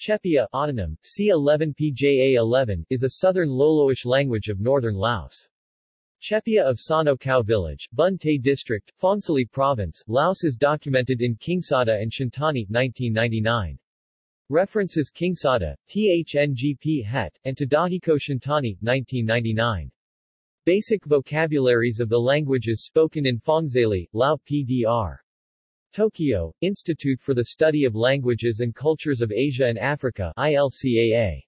Chepya autonym, C11PJA11, is a southern Loloish language of northern Laos. Chepya of Sano Village, Bun Tay District, Phongsali Province, Laos is documented in Kingsada and Shintani 1999. References Kingsada, Thongpheth, and Tadahiko Shintani 1999. Basic vocabularies of the languages spoken in Phongzali, Lao PDR. Tokyo, Institute for the Study of Languages and Cultures of Asia and Africa ILCAA.